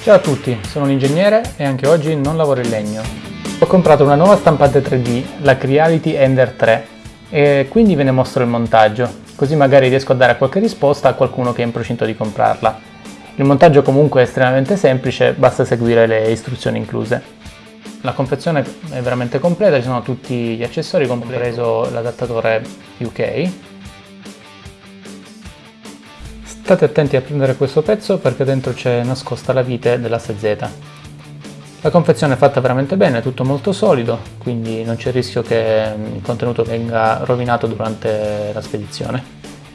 Ciao a tutti, sono un ingegnere e anche oggi non lavoro in legno. Ho comprato una nuova stampante 3D, la Creality Ender 3, e quindi ve ne mostro il montaggio, così magari riesco a dare qualche risposta a qualcuno che è in procinto di comprarla. Il montaggio comunque è estremamente semplice, basta seguire le istruzioni incluse. La confezione è veramente completa, ci sono tutti gli accessori, compreso l'adattatore UK, State attenti a prendere questo pezzo perché dentro c'è nascosta la vite dell'asse Z. La confezione è fatta veramente bene, è tutto molto solido, quindi non c'è il rischio che il contenuto venga rovinato durante la spedizione.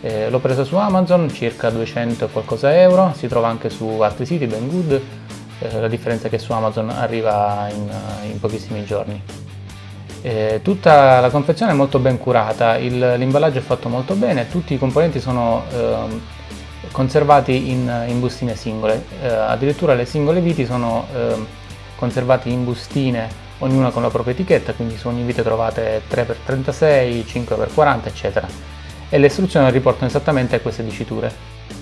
Eh, L'ho presa su Amazon, circa 200 e qualcosa euro, si trova anche su altri siti, ben good, eh, la differenza è che su Amazon arriva in, in pochissimi giorni. Eh, tutta la confezione è molto ben curata, l'imballaggio è fatto molto bene, tutti i componenti sono eh, conservati in, in bustine singole, eh, addirittura le singole viti sono eh, conservate in bustine, ognuna con la propria etichetta, quindi su ogni vite trovate 3x36, 5x40 eccetera. E le istruzioni riportano esattamente queste diciture,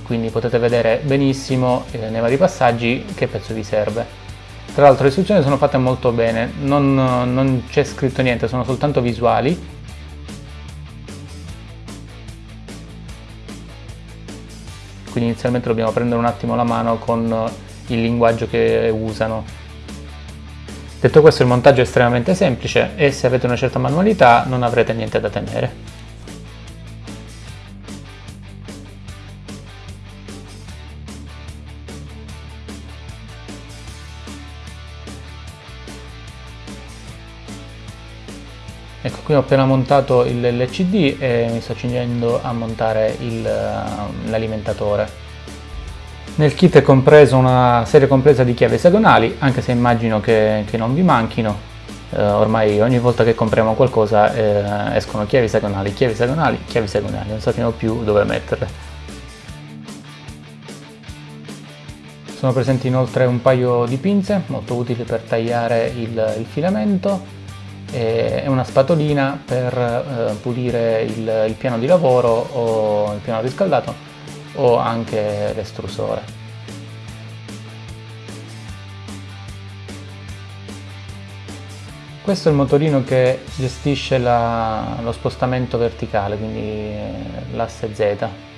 quindi potete vedere benissimo eh, nei vari passaggi che pezzo vi serve. Tra l'altro le istruzioni sono fatte molto bene, non, non c'è scritto niente, sono soltanto visuali quindi inizialmente dobbiamo prendere un attimo la mano con il linguaggio che usano. Detto questo il montaggio è estremamente semplice e se avete una certa manualità non avrete niente da temere. Ecco qui ho appena montato l'LCD e mi sto accingendo a montare l'alimentatore. Nel kit è compreso una serie complessa di chiavi esagonali, anche se immagino che, che non vi manchino. Eh, ormai ogni volta che compriamo qualcosa eh, escono chiavi esagonali, chiavi esagonali, chiavi esagonali, non sappiamo più dove metterle. Sono presenti inoltre un paio di pinze, molto utili per tagliare il, il filamento, e una spatolina per eh, pulire il, il, piano di lavoro o il piano riscaldato o anche l'estrusore. Questo è il motorino che gestisce la, lo spostamento verticale, quindi l'asse Z.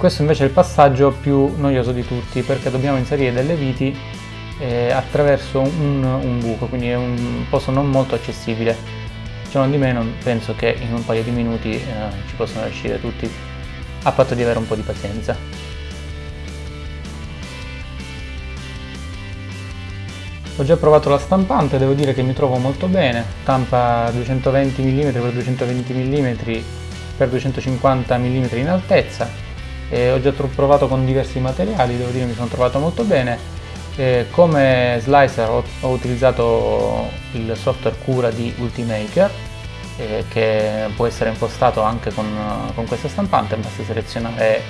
Questo invece è il passaggio più noioso di tutti perché dobbiamo inserire delle viti eh, attraverso un, un, buco, quindi è un posto non molto accessibile. Ciò non di meno penso che in un paio di minuti eh, ci possono riuscire tutti, a patto di avere un po' di pazienza. Ho già provato la stampante, devo dire che mi trovo molto bene, stampa 220 mm x 220 mm x 250 mm in altezza, eh, ho già provato con diversi materiali, devo dire mi sono trovato molto bene. Eh, come slicer ho, ho, utilizzato il software cura di Ultimaker eh, che può essere impostato anche con, con questa stampante, basta selezionare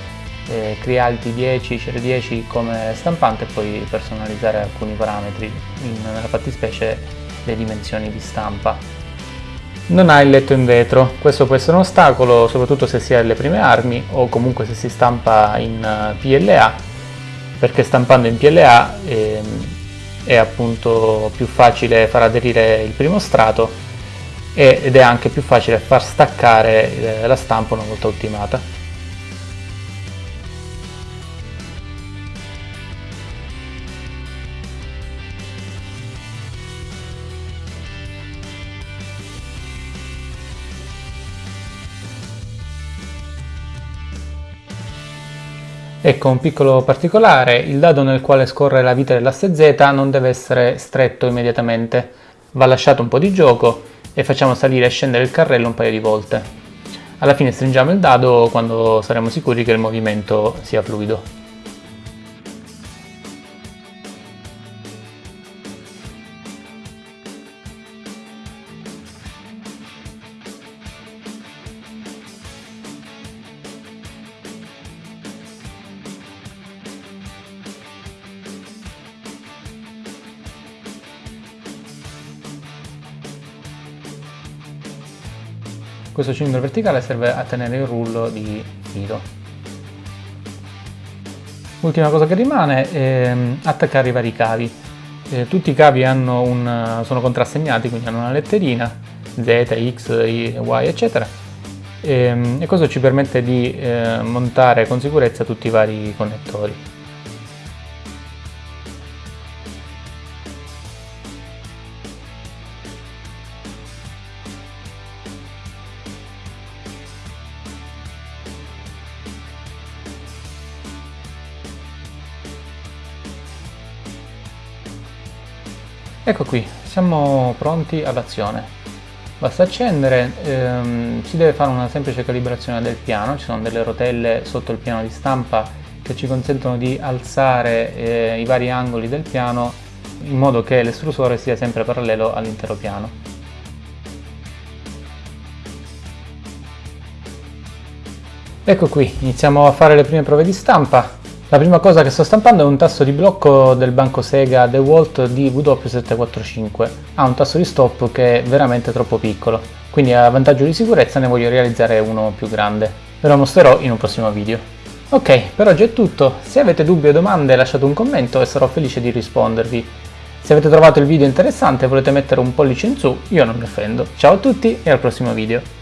eh, Creality 10, CR10 come stampante e poi personalizzare alcuni parametri, in, nella fattispecie le dimensioni di stampa non ha il letto in vetro, questo può essere un ostacolo soprattutto se si ha le prime armi o comunque se si stampa in eh, PLA perché stampando in PLA eh, è appunto più facile far aderire il primo strato ed è anche più facile far staccare eh, la stampa una volta ultimata. Ecco un piccolo particolare, il dado nel quale scorre la vita dell'asse Z non deve essere stretto immediatamente, va lasciato un po' di gioco e facciamo salire e scendere il carrello un paio di volte. Alla fine stringiamo il dado quando saremo sicuri che il movimento sia fluido. Questo cilindro verticale serve a tenere il rullo di filo. Ultima cosa che rimane è ehm, attaccare i vari cavi. Eh, tutti i cavi un, sono contrassegnati, quindi hanno una letterina, Z, X, Y, eccetera, e, ehm, e questo ci permette di eh, montare con sicurezza tutti i vari connettori. Ecco qui, siamo pronti all'azione. Basta accendere, ehm, si deve fare una semplice calibrazione del piano, ci sono delle rotelle sotto il piano di stampa che ci consentono di alzare eh, i vari angoli del piano in modo che l'estrusore sia sempre parallelo all'intero piano. Ecco qui, iniziamo a fare le prime prove di stampa. La prima cosa che sto stampando è un tasto di blocco del banco Sega DeWalt DW745. Ha un tasto di stop che è veramente troppo piccolo, quindi a vantaggio di sicurezza ne voglio realizzare uno più grande. Ve lo mostrerò in un prossimo video. Ok, per oggi è tutto. Se avete dubbi o domande lasciate un commento e sarò felice di rispondervi. Se avete trovato il video interessante e volete mettere un pollice in su, io non mi offendo. Ciao a tutti e al prossimo video.